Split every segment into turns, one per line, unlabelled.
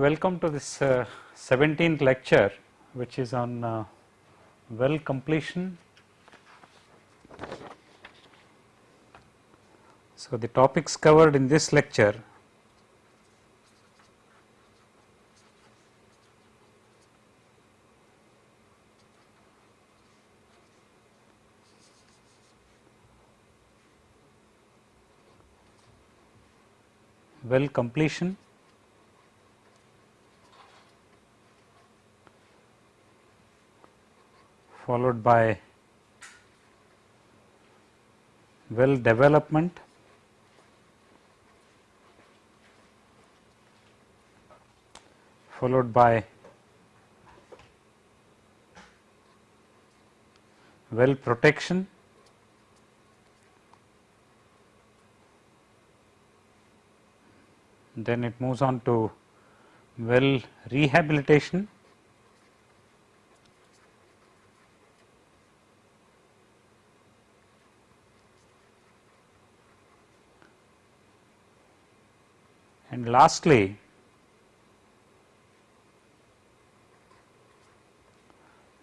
Welcome to this uh, 17th lecture which is on uh, well completion. So, the topics covered in this lecture well completion followed by well development. Followed by well protection. Then it moves on to well rehabilitation and lastly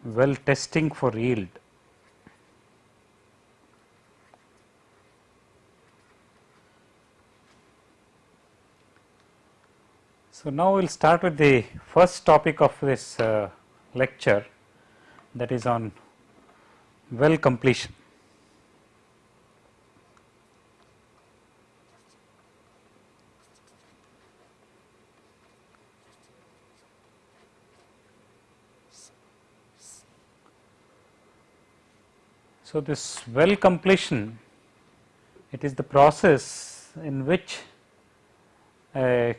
well testing for yield So, now we will start with the first topic of this uh, lecture that is on well completion. So, this well completion it is the process in which a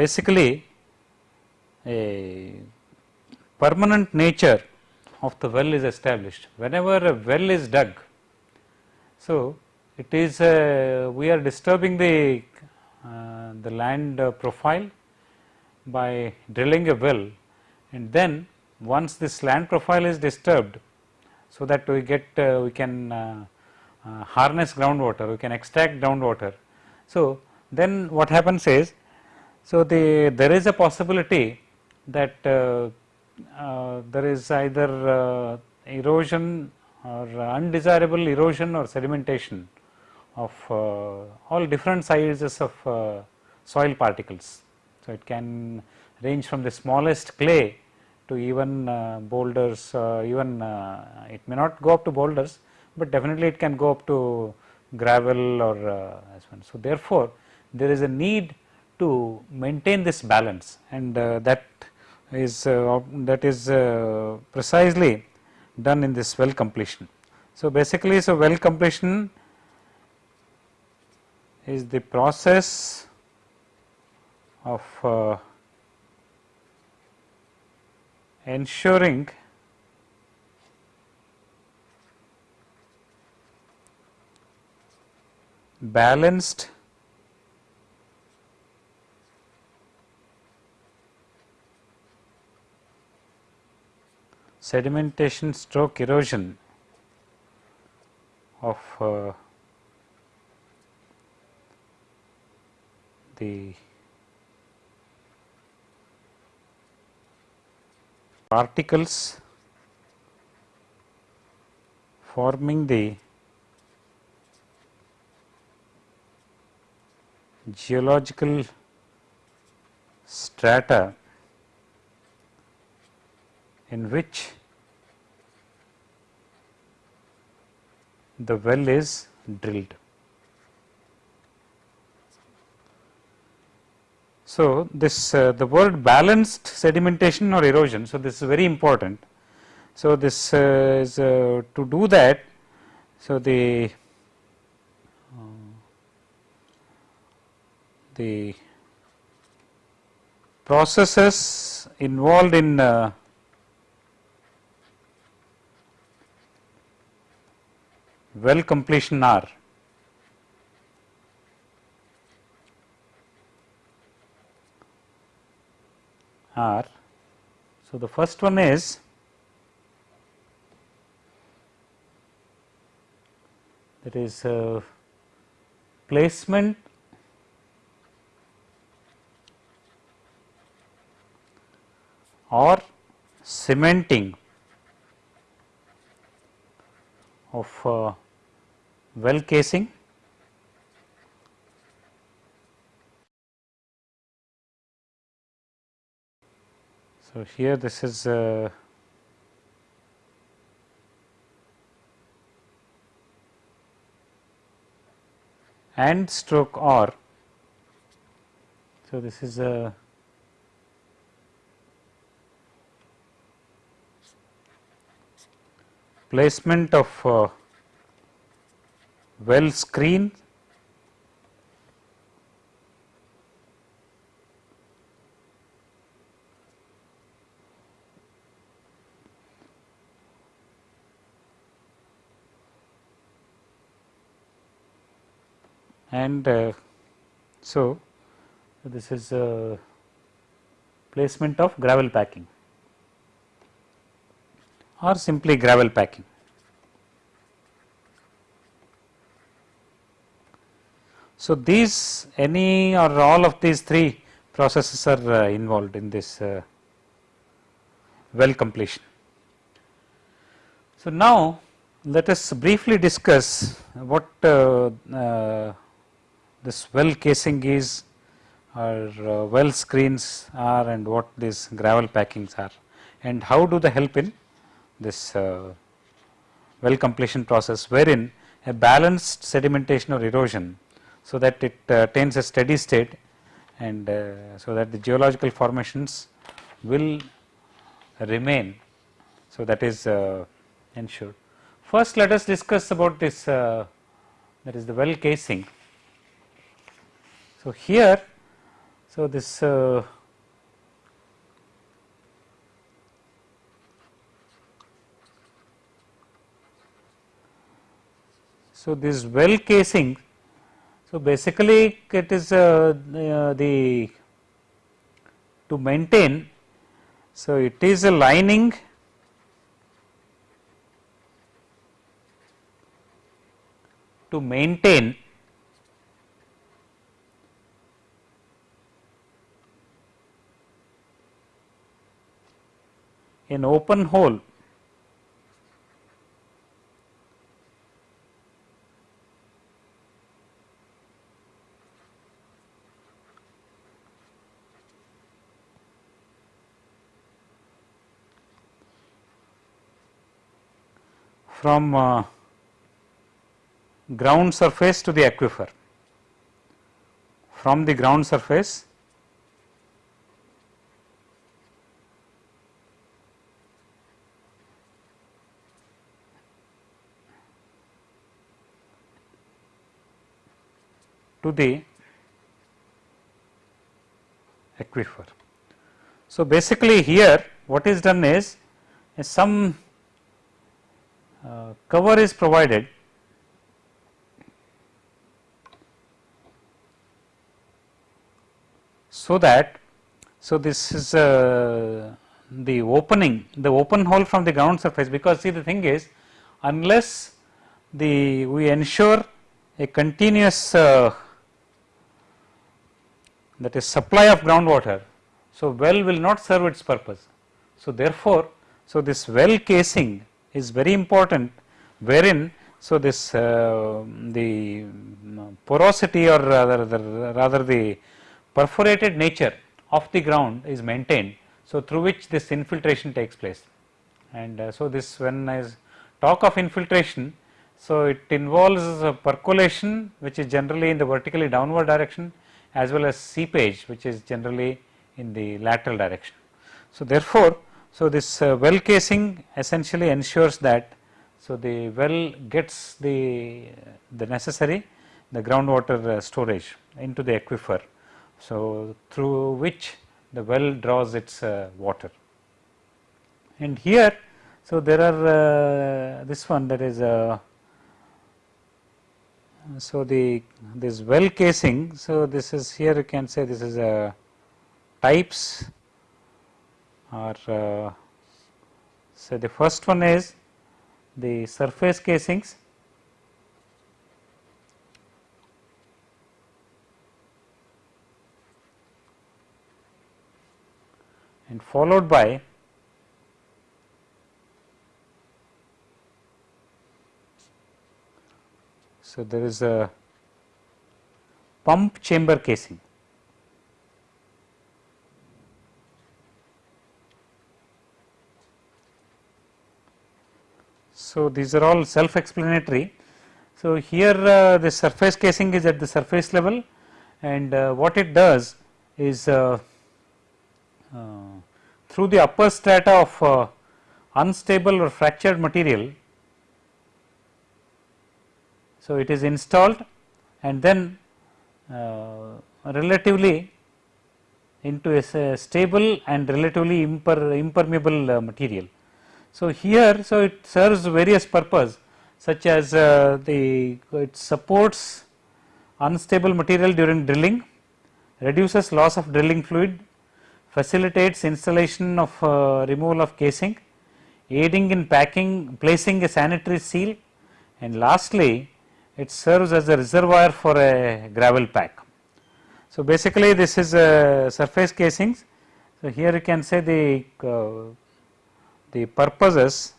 basically a permanent nature of the well is established. Whenever a well is dug, so it is uh, we are disturbing the uh, the land uh, profile by drilling a well and then once this land profile is disturbed so that we get uh, we can uh, uh, harness groundwater we can extract groundwater so then what happens is so, the there is a possibility that uh, uh, there is either uh, erosion or undesirable erosion or sedimentation of all different sizes of soil particles. So, it can range from the smallest clay to even uh, boulders even it may not go up to boulders, but definitely it can go up to gravel or as well. So, therefore, there is a need to maintain this balance and uh, that is uh, that is uh, precisely done in this well completion. So, basically so well completion is the process of uh, ensuring balanced sedimentation stroke erosion of uh, the particles forming the geological strata in which the well is drilled. So, this uh, the word balanced sedimentation or erosion. So, this is very important. So, this uh, is uh, to do that. So, the uh, the processes involved in uh, well completion are are. So, the first one is that is uh, placement or cementing of uh, well casing So, here this is uh, and stroke or. So, this is a placement of uh, well screen and uh, so this is placement of gravel packing or simply gravel packing. So, these any or all of these three processes are uh, involved in this uh, well completion. So, now let us briefly discuss what uh, uh this well casing is or uh, well screens are and what these gravel packings are and how do they help in this uh, well completion process wherein a balanced sedimentation or erosion so that it uh, attains a steady state and uh, so that the geological formations will remain. So, that is uh, ensured. First let us discuss about this that is the well casing so, here so this uh, so this well casing so basically it is uh, uh, the to maintain so it is a lining to maintain an open hole. From uh, ground surface to the aquifer. From the ground surface to the aquifer. So, basically here what is done is, some uh, cover is provided so that so this is uh, the opening the open hole from the ground surface because see the thing is unless the we ensure a continuous uh, that is supply of groundwater. So, well will not serve its purpose. So, therefore, so this well casing is very important wherein so this uh, the porosity or rather the, rather the perforated nature of the ground is maintained. So, through which this infiltration takes place and uh, so this when I talk of infiltration. So, it involves percolation which is generally in the vertically downward direction as well as seepage which is generally in the lateral direction. So, therefore, so this uh, well casing essentially ensures that so the well gets the the necessary the groundwater uh, storage into the aquifer. So, through which the well draws its uh, water and here so there are uh, this one that is uh, so, the this well casing, so this is here you can say this is a types or uh, so the first one is the surface casings. And followed by so there is a pump chamber casing So, these are all self explanatory. So, here uh, the surface casing is at the surface level and uh, what it does is uh, uh through the upper strata of uh, unstable or fractured material. So, it is installed and then uh, relatively into a stable and relatively imper impermeable material. So, here so it serves various purpose such as uh, the it supports unstable material during drilling, reduces loss of drilling fluid, facilitates installation of uh, removal of casing, aiding in packing placing a sanitary seal and lastly it serves as a reservoir for a gravel pack. So, basically this is a surface casings. So, here you can say the uh, the purposes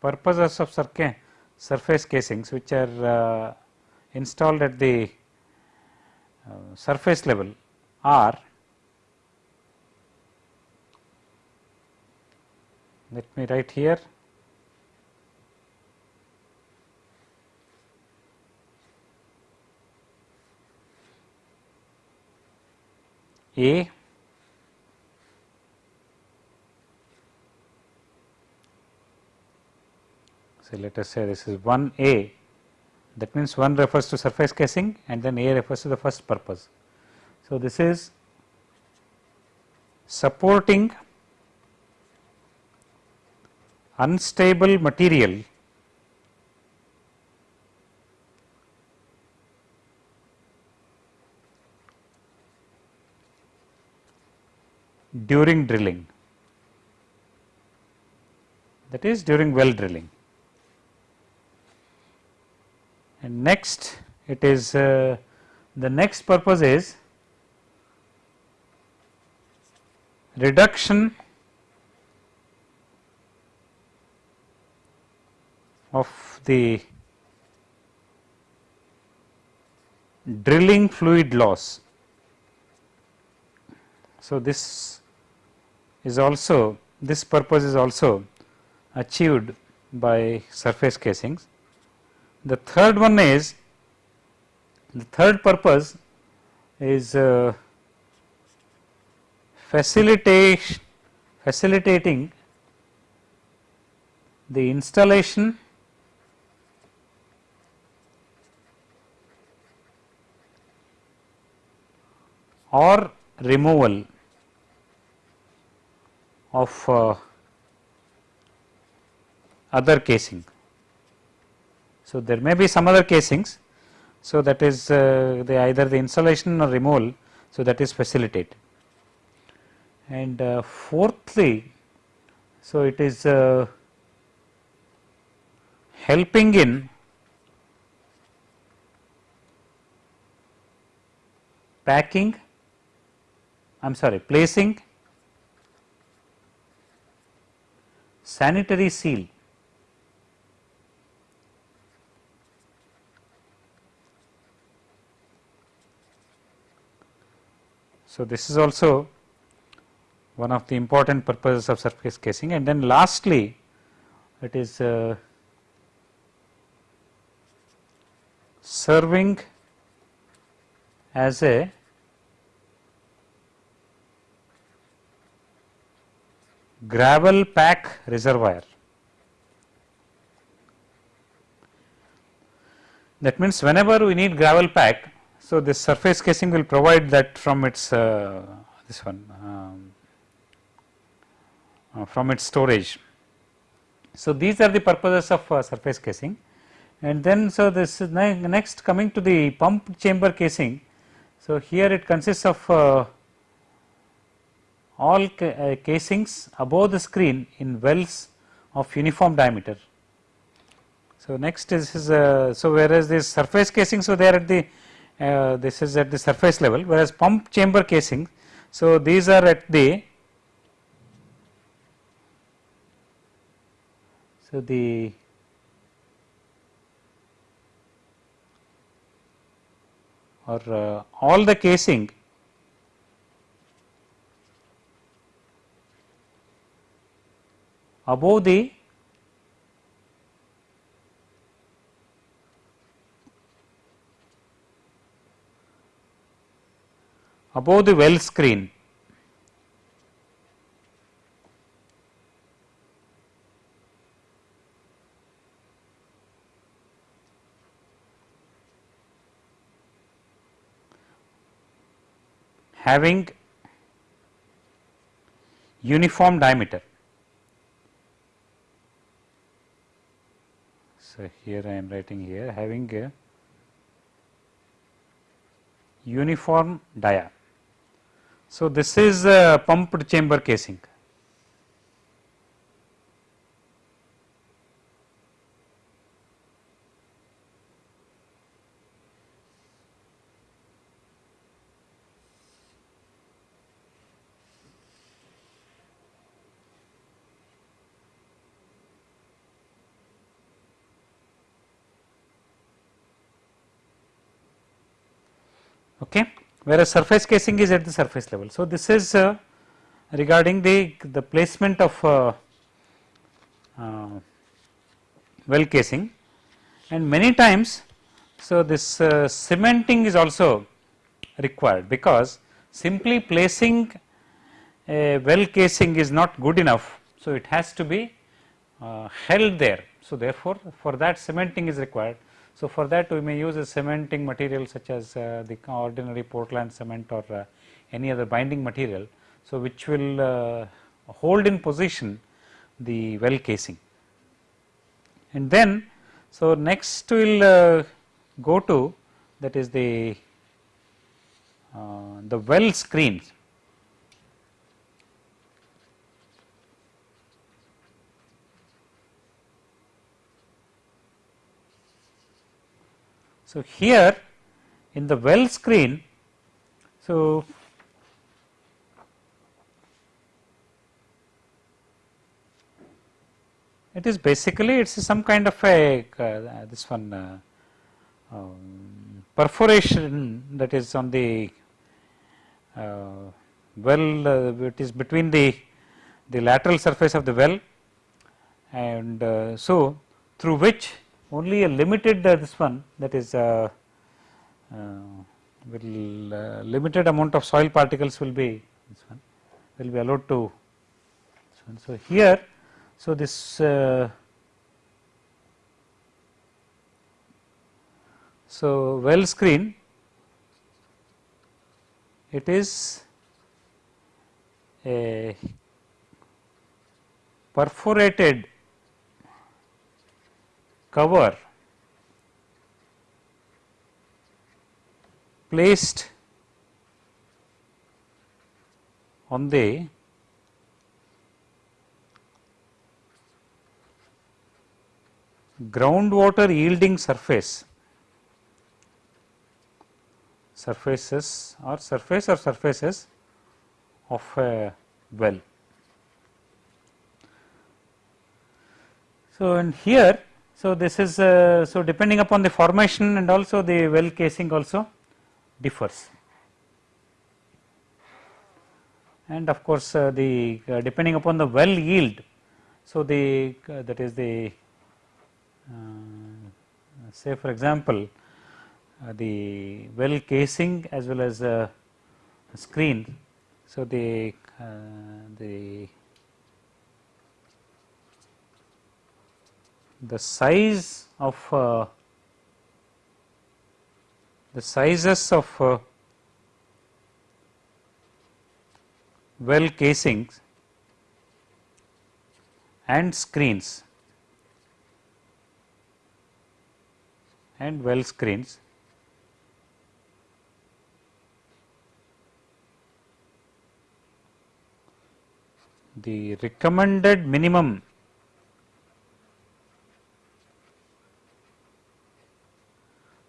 purposes of surface casings which are uh, installed at the uh, surface level are let me write here. A. So let us say this is 1 A. That means 1 refers to surface casing and then A refers to the first purpose. So, this is supporting unstable material during drilling that is during well drilling. And next it is uh, the next purpose is reduction of the drilling fluid loss. So, this is also this purpose is also achieved by surface casings. The third one is the third purpose is uh, facilitate facilitating the installation or removal of uh, other casing. So, there may be some other casings. So, that is uh, the either the insulation or removal. So, that is facilitated. And uh, fourthly, so it is uh, helping in packing, I am sorry, placing sanitary seal So, this is also one of the important purposes of surface casing. And then lastly it is uh, serving as a gravel pack reservoir. That means, whenever we need gravel pack, so this surface casing will provide that from its uh, this one um, uh, from its storage. So, these are the purposes of uh, surface casing and then so this is ne next coming to the pump chamber casing. So, here it consists of uh, all ca uh, casings above the screen in wells of uniform diameter. So, next is, is uh, so whereas this surface casing, so they are at the uh, this is at the surface level whereas pump chamber casing. So, these are at the so the or uh, all the casing above the above the well screen having uniform diameter. Here I am writing here having a uniform dia. So, this is a pumped chamber casing. Okay. Whereas surface casing is at the surface level. So, this is uh, regarding the, the placement of uh, uh, well casing and many times. So, this uh, cementing is also required because simply placing a well casing is not good enough. So, it has to be uh, held there. So, therefore, for that cementing is required so, for that we may use a cementing material such as uh, the ordinary Portland cement or uh, any other binding material. So, which will uh, hold in position the well casing. And then, so next we will uh, go to that is the uh, the well screens. So, here in the well screen, so it is basically it is some kind of a uh, this one uh, um, perforation that is on the uh, well uh, it is between the the lateral surface of the well. And uh, so through which only a limited uh, this one that is uh, uh, will uh, limited amount of soil particles will be this one will be allowed to so here so this uh, so well screen it is a perforated cover placed on the groundwater yielding surface surfaces or surface or surfaces of a well. So, and here so, this is uh, so depending upon the formation and also the well casing also differs and of course, uh, the uh, depending upon the well yield. So, the uh, that is the uh, say for example, uh, the well casing as well as screen. So, the the the size of uh, the sizes of uh, well casings and screens and well screens. The recommended minimum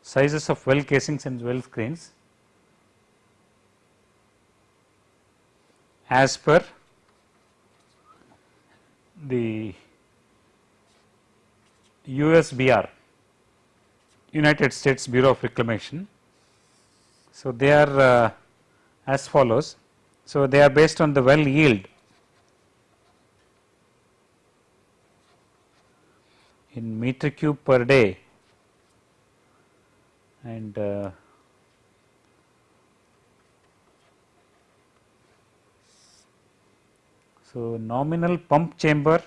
sizes of well casings and well screens as per the USBR United States Bureau of Reclamation. So, they are uh, as follows. So, they are based on the well yield in meter cube per day and uh, so nominal pump chamber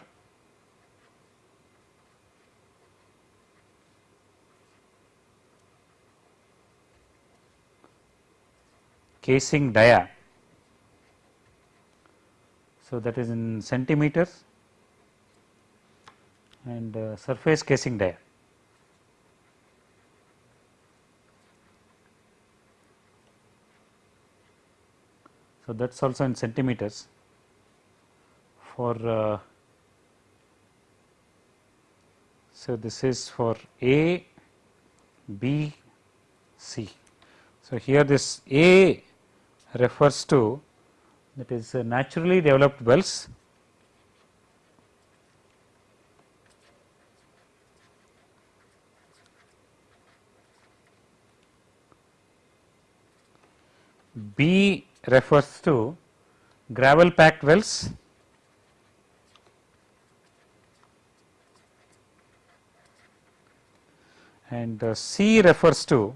casing dia. So, that is in centimeters and uh, surface casing dia. So, that is also in centimeters for uh, so this is for A, B, C. So, here this A refers to that is naturally developed wells B refers to gravel packed wells and uh, C refers to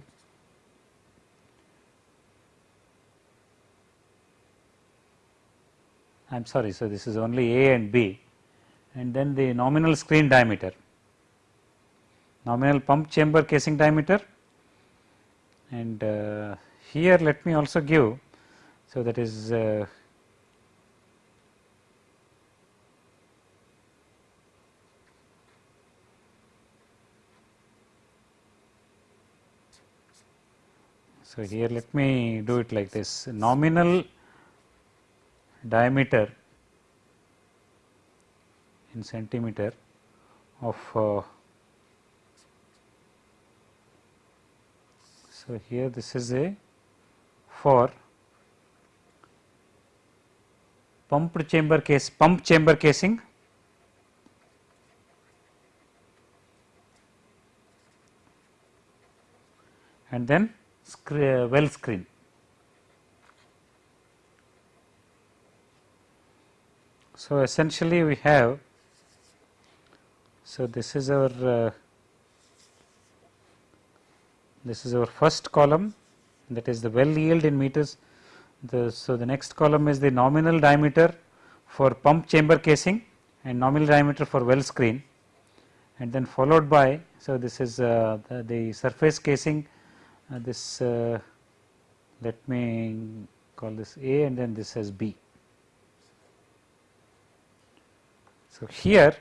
I am sorry. So, this is only A and B and then the nominal screen diameter, nominal pump chamber casing diameter and uh, here let me also give. So, that is uh, So, here let me do it like this. Nominal diameter in centimeter of uh, so here this is a for pumped chamber case pump chamber casing. And then well screen. So, essentially we have, so this is our, uh, this is our first column. That is the well yield in meters. The, so, the next column is the nominal diameter for pump chamber casing and nominal diameter for well screen. And then followed by, so this is uh, the, the, surface casing, uh, this uh, let me call this A and then this as B. So, here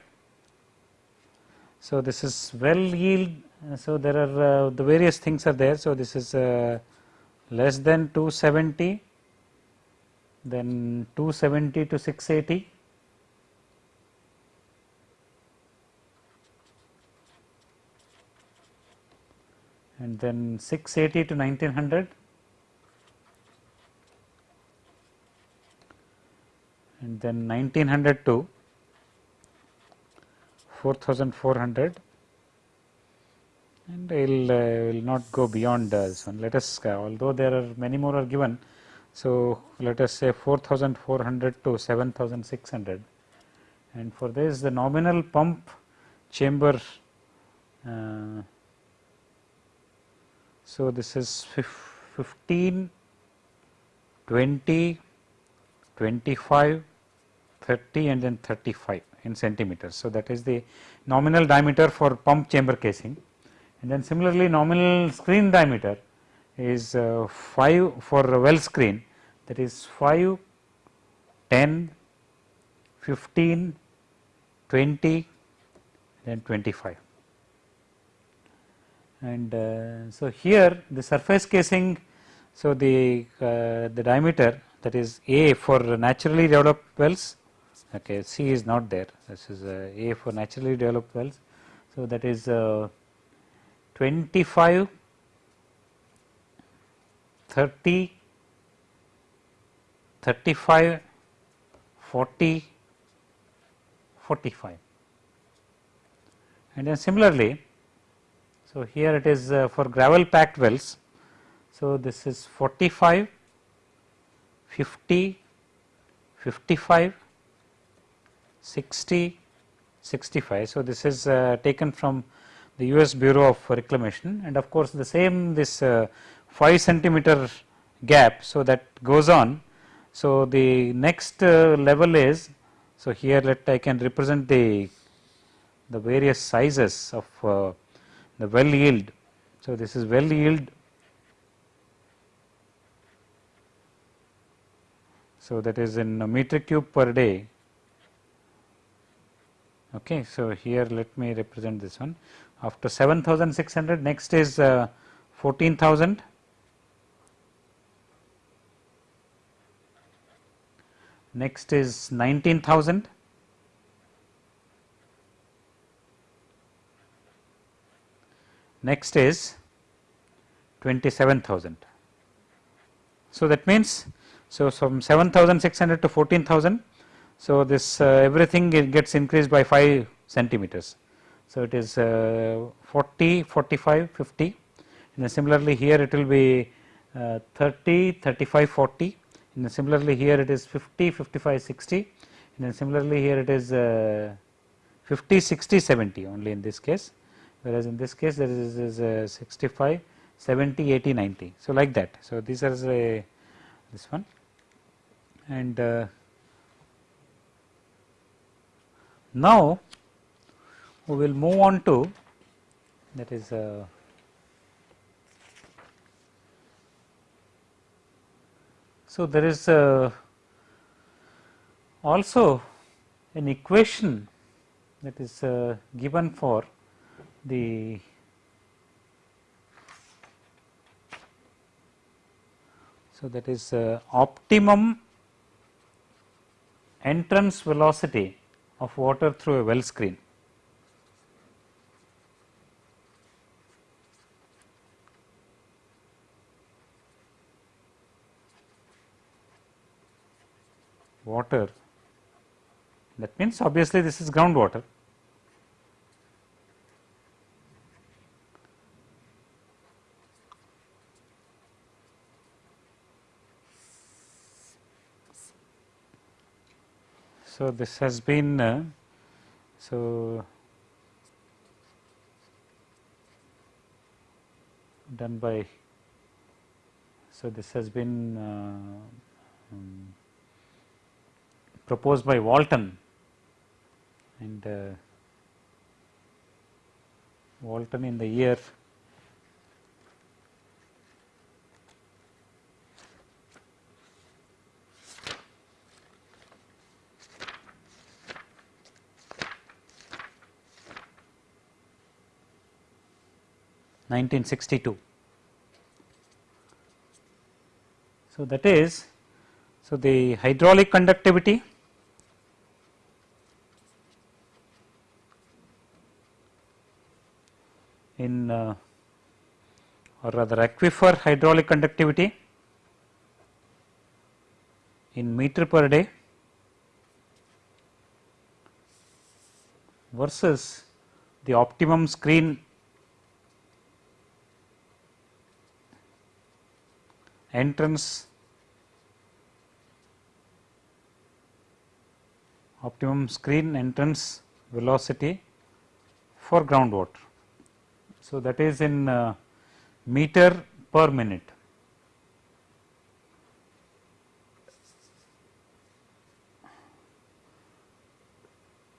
so this is well yield so there are uh, the various things are there. So this is uh, less than 270 then 270 to 680 and then 680 to 1900 and then 1900 to 4400 and I will, uh, will not go beyond uh, this one. Let us uh, although there are many more are given. So, let us say 4400 to 7600 and for this the nominal pump chamber. Uh, so, this is 15, 20, 25, 30 and then 35 in centimeters. So, that is the nominal diameter for pump chamber casing and then similarly nominal screen diameter is uh, 5 for well screen that is 5, 10, 15, 20 then 25. And uh, so, here the surface casing, so the, uh, the diameter that is A for naturally developed wells okay C is not there this is uh, A for naturally developed wells. So, that is uh, 25 30, 35, 40, 45 and then similarly. So, here it is uh, for gravel packed wells. So, this is 45, 50, 55, 60, 65. So, this is uh, taken from the US Bureau of Reclamation and of course, the same this uh, 5 centimeter gap. So, that goes on. So, the next uh, level is, so here let I can represent the, the various sizes of uh, the well yield. So, this is well yield. So, that is in a meter cube per day. Okay. So, here let me represent this one after 7600 next is uh, 14000 next is 19000 next is 27000 so that means so from 7600 to 14000 so this uh, everything gets increased by 5 centimeters. So, it is uh, 40, 45, 50 and similarly here it will be uh, 30, 35, 40 and similarly here it is 50, 55, 60 and then similarly here it is uh, 50, 60, 70 only in this case whereas in this case there is, is uh, 65, 70, 80, 90. So, like that. So, these are uh, this one and uh, now we will move on to that is uh, so there is uh, also an equation that is uh, given for the so that is uh, optimum entrance velocity of water through a well screen water that means obviously this is groundwater. So, this has been uh, so done by so this has been uh, um, proposed by Walton and uh, Walton in the year nineteen sixty two. So, that is so the hydraulic conductivity in uh, or rather aquifer hydraulic conductivity in meter per day versus the optimum screen entrance optimum screen entrance velocity for groundwater. So, that is in uh, meter per minute.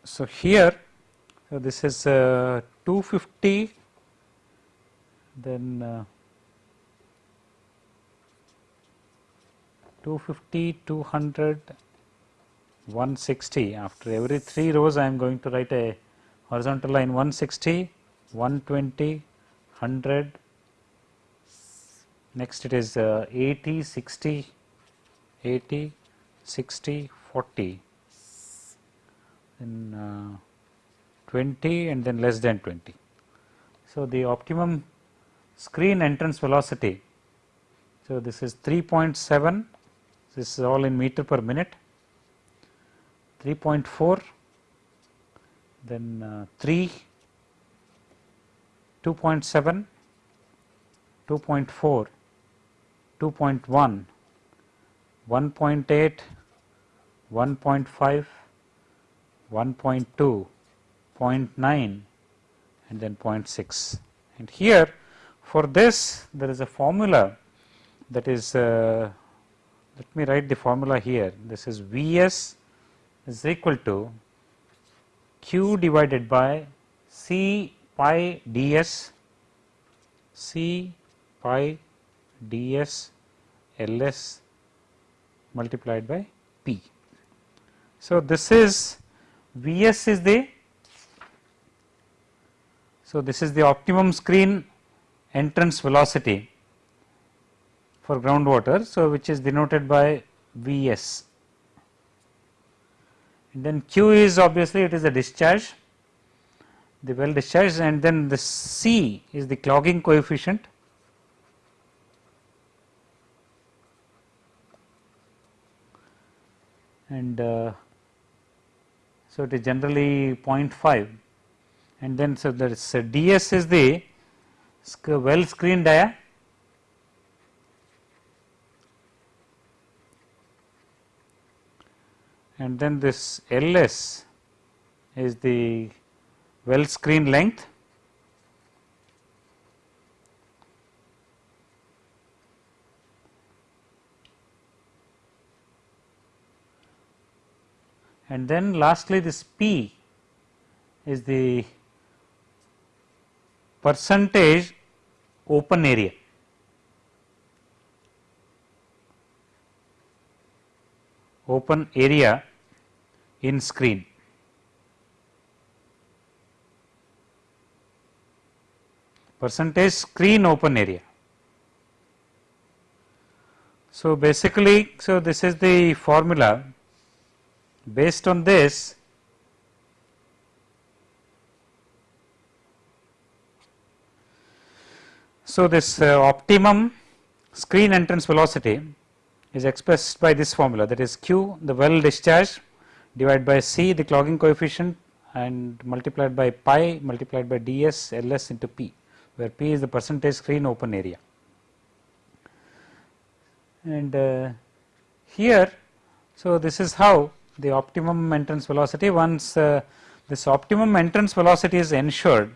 So, here so this is uh, 250 then uh, 250 200 160 after every 3 rows I am going to write a horizontal line 160 120, 100, next it is uh, 80, 60, 80, 60, 40, then uh, 20 and then less than 20. So, the optimum screen entrance velocity. So, this is 3.7 this is all in meter per minute. 3.4 then uh, 3 2.7 2.4 2.1 1.8 1.5 1.2 0.9 and then 0.6 and here for this there is a formula that is uh, let me write the formula here. This is Vs is equal to Q divided by C pi ds C pi ds Ls multiplied by P. So, this is Vs is the so this is the optimum screen entrance velocity for groundwater. So, which is denoted by Vs and then Q is obviously it is a discharge the well discharge and then the C is the clogging coefficient and uh, so it is generally 0.5 and then so there is ds is the well screen dia. And then this ls is the well screen length and then lastly this P is the percentage open area. open area in screen. percentage screen open area. So, basically, so this is the formula Based on this, so this uh, optimum screen entrance velocity is expressed by this formula that is q the well discharge divided by c the clogging coefficient and multiplied by pi multiplied by ds ls into p where p is the percentage screen open area. And uh, here, so this is how the optimum entrance velocity once uh, this optimum entrance velocity is ensured.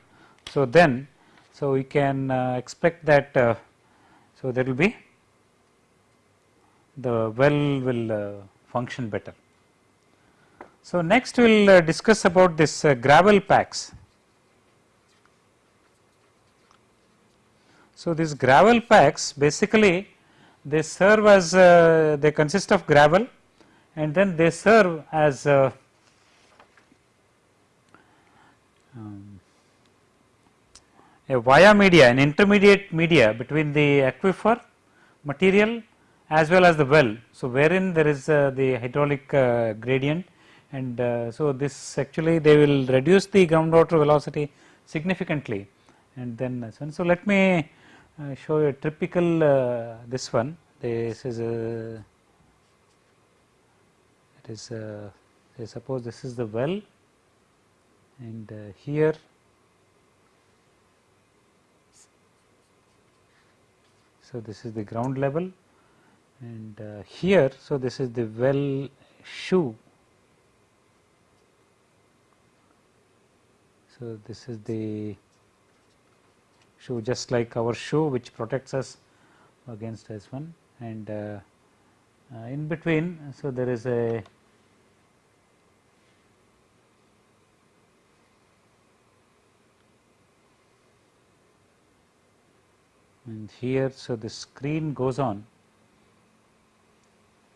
So, then so we can uh, expect that uh, so there will be the well will uh, function better. So, next we will uh, discuss about this gravel packs. So, these gravel packs basically they serve as they consist of gravel and then they serve as a, um, a via media an intermediate media between the aquifer material as well as the well. So, wherein there is uh, the hydraulic uh, gradient and uh, so this actually they will reduce the groundwater velocity significantly. And then so let me uh, show you a typical uh, this one. This is a is uh, suppose this is the well. And uh, here so this is the ground level. And uh, here so this is the well shoe. So this is the shoe just like our shoe which protects us against this one. And uh, in between so there is a and here so the screen goes on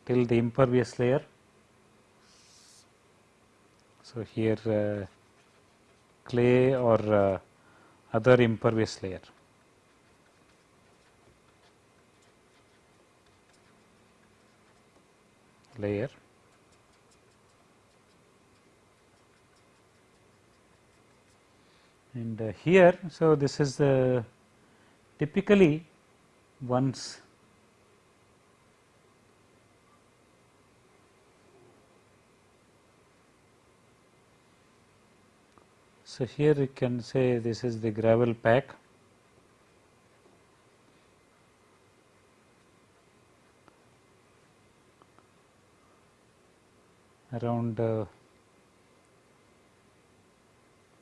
till the impervious layer. So, here uh, clay or uh, other impervious layer. layer and uh, here. So, this is the typically once So, here you can say this is the gravel pack around uh,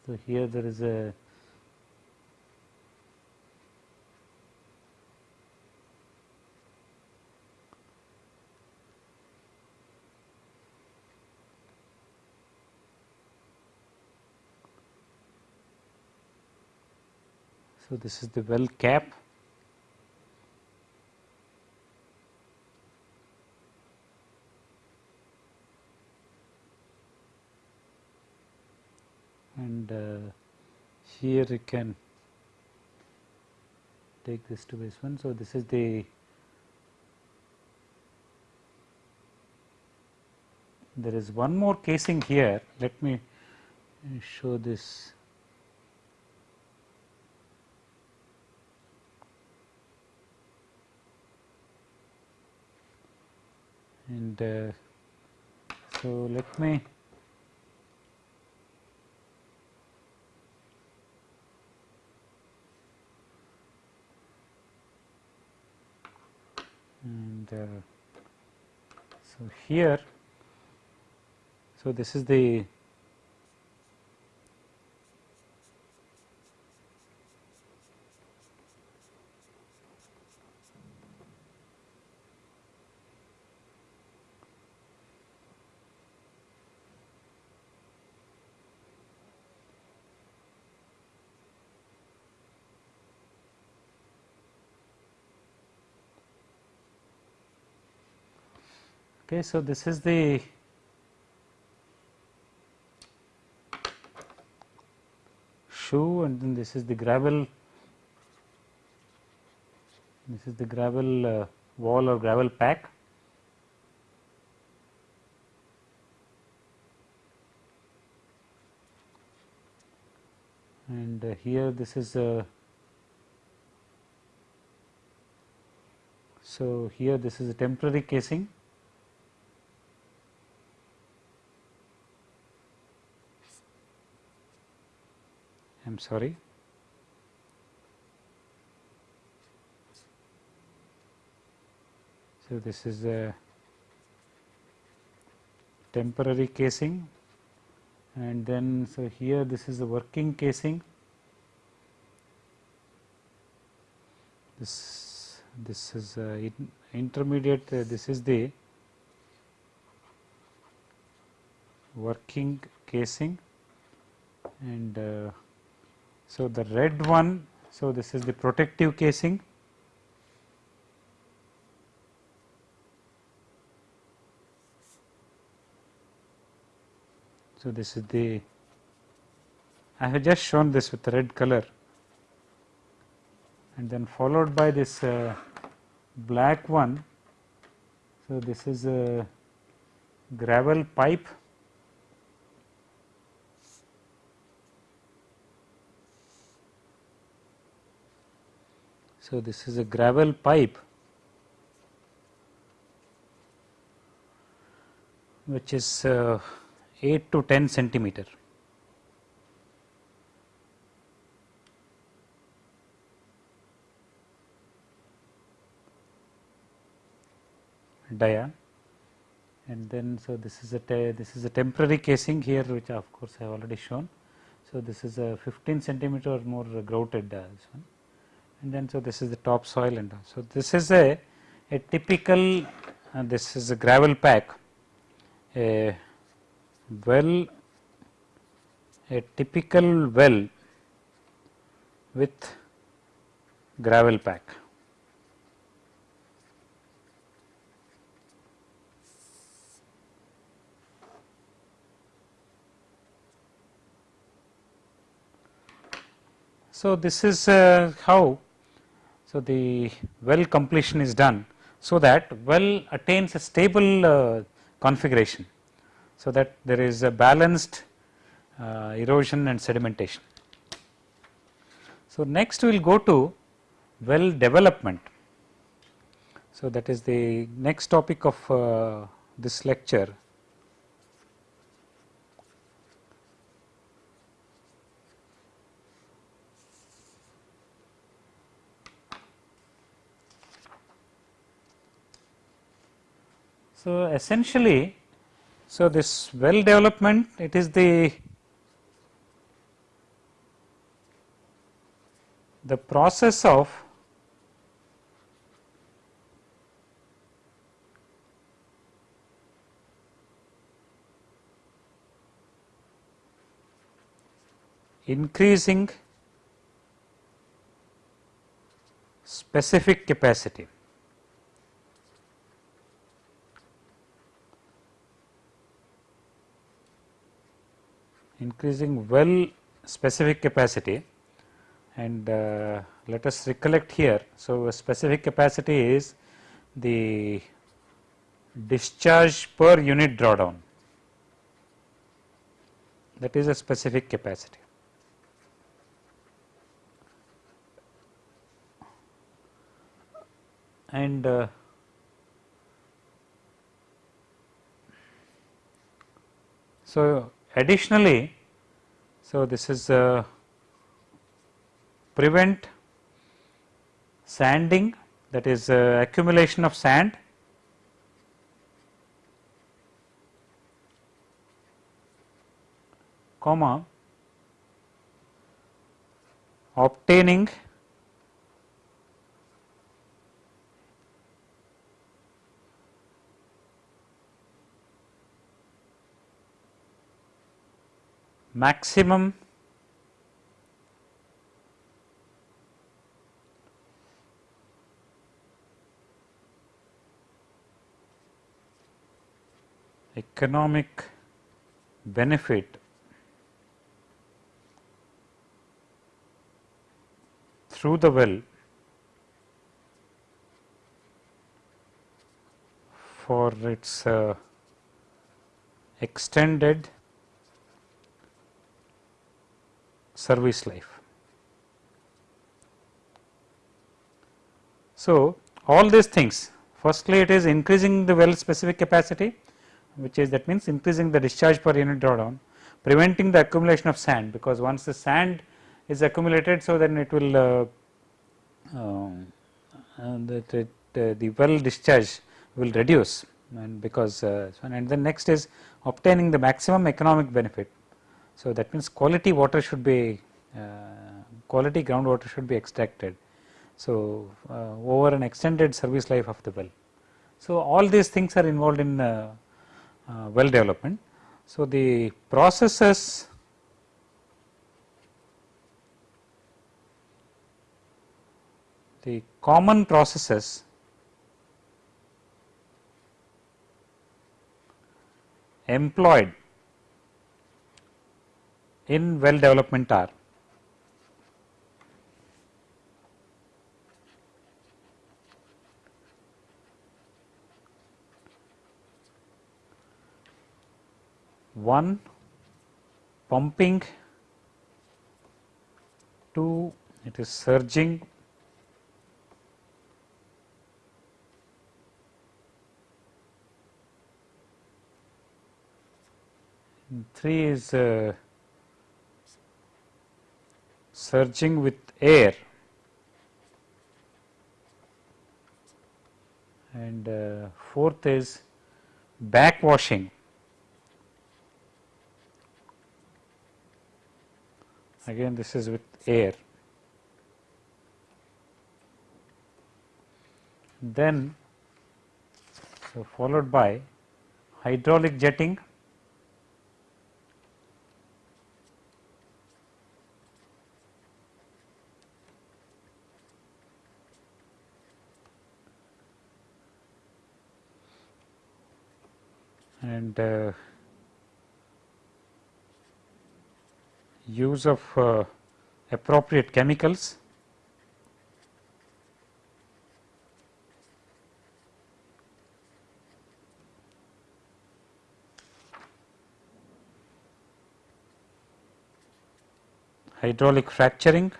so here there is a So, this is the well cap and uh, here you can take this to this one. So, this is the there is one more casing here let me show this and uh, so let me and uh, so here so this is the Okay, so this is the shoe and then this is the gravel this is the gravel uh, wall or gravel pack. And uh, here this is a uh, so here this is a temporary casing am sorry. So, this is a temporary casing. And then so here this is the working casing. This this is in intermediate uh, this is the working casing. And uh, so, the red one, so this is the protective casing. So, this is the I have just shown this with red color and then followed by this uh, black one. So, this is a gravel pipe So, this is a gravel pipe which is uh, 8 to 10 centimeter. dia and then so this is a this is a temporary casing here which of course I have already shown. So, this is a 15 centimeter or more grouted uh, this one and then so this is the topsoil and so this is a, a typical uh, this is a gravel pack a well a typical well with gravel pack. So, this is uh, how so, the well completion is done so that well attains a stable uh, configuration. So, that there is a balanced uh, erosion and sedimentation. So, next we will go to well development. So, that is the next topic of uh, this lecture So, essentially, so this well development it is the the process of increasing specific capacity. Increasing well specific capacity and uh, let us recollect here. So, a specific capacity is the discharge per unit drawdown that is a specific capacity. And uh, so, additionally, so this is uh, prevent sanding that is uh, accumulation of sand. Comma obtaining maximum economic benefit through the well for its uh, extended service life. So, all these things firstly it is increasing the well specific capacity which is that means increasing the discharge per unit drawdown, preventing the accumulation of sand because once the sand is accumulated. So, then it will uh, uh, the, the, the well discharge will reduce and because uh, and then next is obtaining the maximum economic benefit. So, that means quality water should be uh, quality groundwater should be extracted. So, uh, over an extended service life of the well. So, all these things are involved in uh, uh, well development. So, the processes the common processes employed in well development are. One pumping, two it is surging, three is uh, surging with air. And uh, fourth is backwashing. Again this is with air. Then so followed by hydraulic jetting and uh, use of uh, appropriate chemicals. Hydraulic fracturing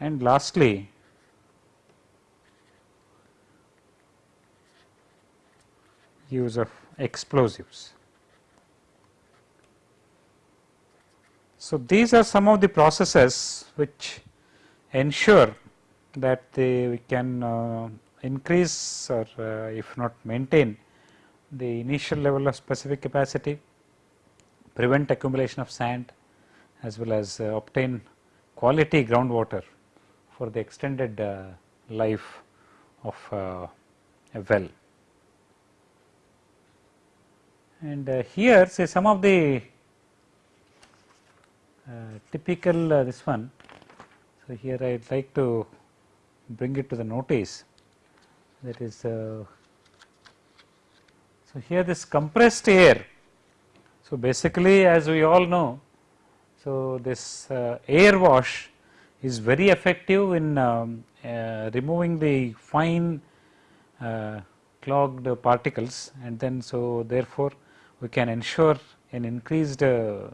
and lastly use of explosives. So, these are some of the processes which ensure that they, we can uh, increase or uh, if not maintain the initial level of specific capacity, prevent accumulation of sand as well as uh, obtain quality groundwater for the extended uh, life of uh, a well. And uh, here say some of the typical this one. So, here I would like to bring it to the notice that is so here this compressed air. So, basically as we all know, so this air wash is very effective in um, uh, removing the fine uh, clogged particles and then so therefore we can ensure an increased uh, uh,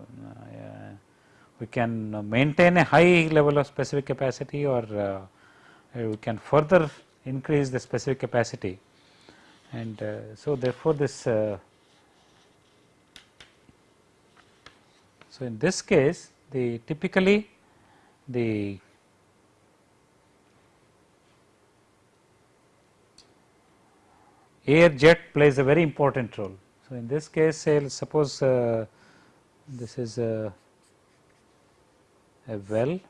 we can maintain a high level of specific capacity or uh, we can further increase the specific capacity. And uh, so therefore this uh, so in this case the typically the air jet plays a very important role. So, in this case say suppose uh, this is a, a well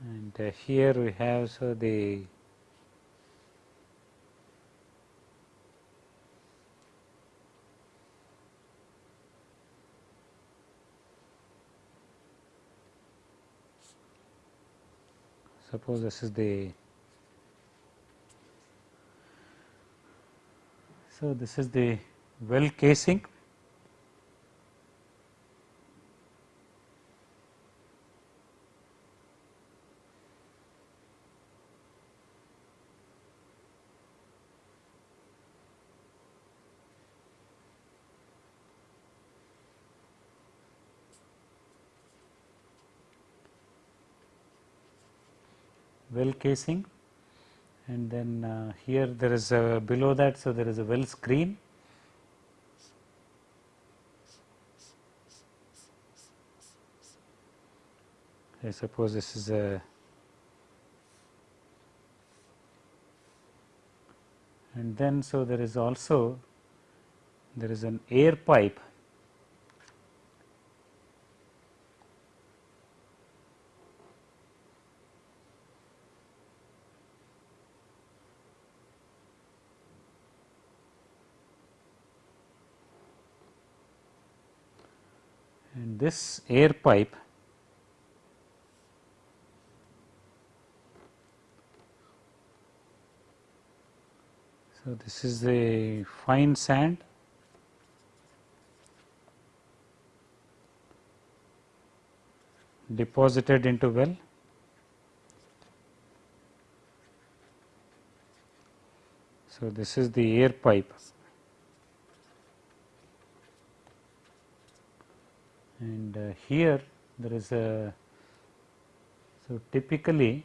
and uh, here we have so the suppose this is the so this is the well casing well casing and then uh, here there is a below that. So, there is a well screen I suppose this is a and then so there is also there is an air pipe this air pipe So, this is the fine sand deposited into well. So, this is the air pipe and uh, here there is a so typically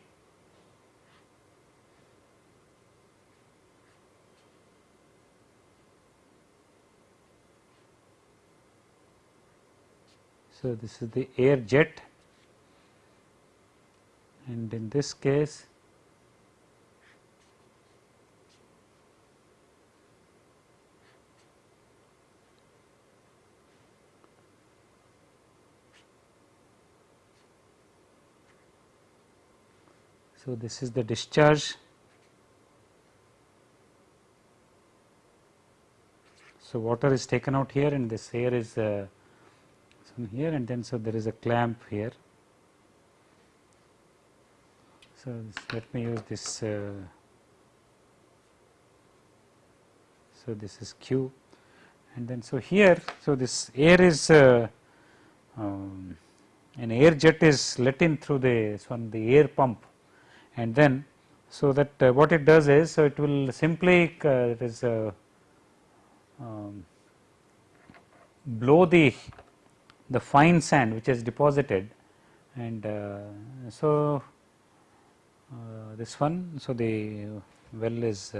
so this is the air jet. And in this case So, this is the discharge. So, water is taken out here and this air is uh, here and then so there is a clamp here. So, let me use this. Uh, so, this is Q and then so here. So, this air is uh, um, an air jet is let in through the one the air pump and then so that uh, what it does is so it will simply uh, it is uh, um, blow the the fine sand which is deposited and uh, so uh, this one so the well is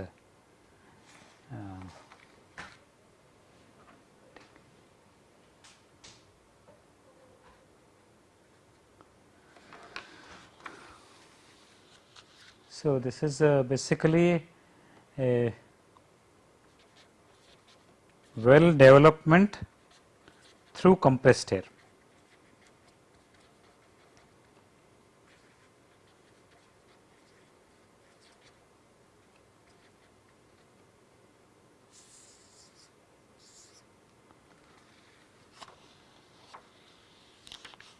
So, this is uh, basically a well development through compressed air.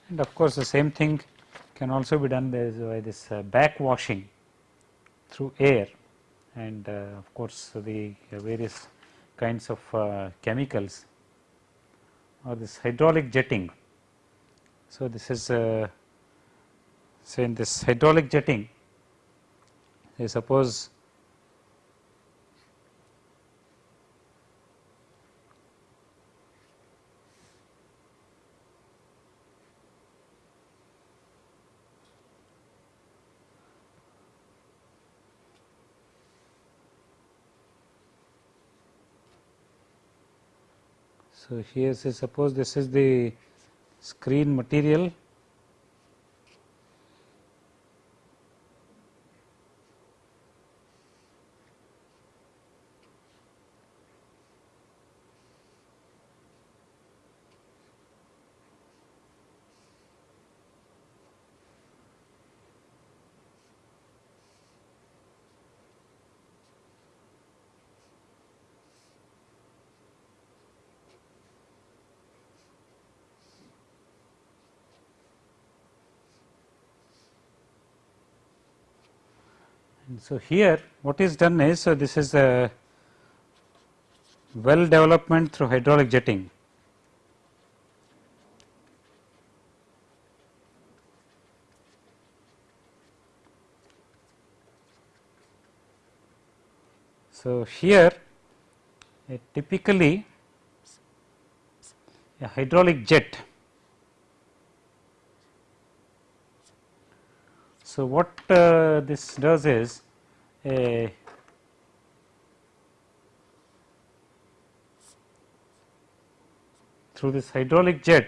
and of course, the same thing can also be done by this uh, back washing through air and uh, of course, the various kinds of uh, chemicals or this hydraulic jetting. So, this is uh, say in this hydraulic jetting say suppose So, here say suppose this is the screen material And so, here what is done is, so this is a well development through hydraulic jetting. So, here typically a hydraulic jet So, what uh, this does is a through this hydraulic jet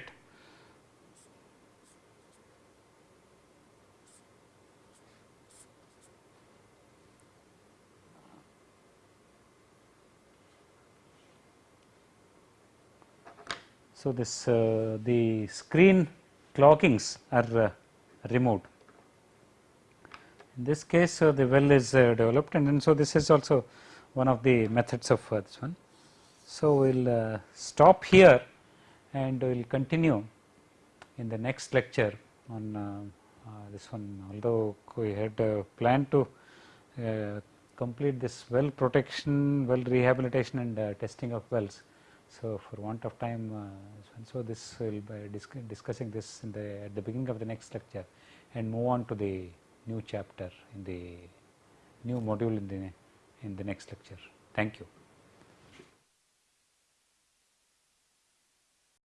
So, this uh, the screen cloggings are uh, removed. In this case uh, the well is uh, developed and then so this is also one of the methods of uh, this one. So, we will stop here and we will continue in the next lecture on this one although we had planned to complete this well protection, well rehabilitation and uh, testing of wells. So, for want of time, uh, so this will be discussing this in the at the beginning of the next lecture and move on to the new chapter in the new module in the in the next lecture. Thank you.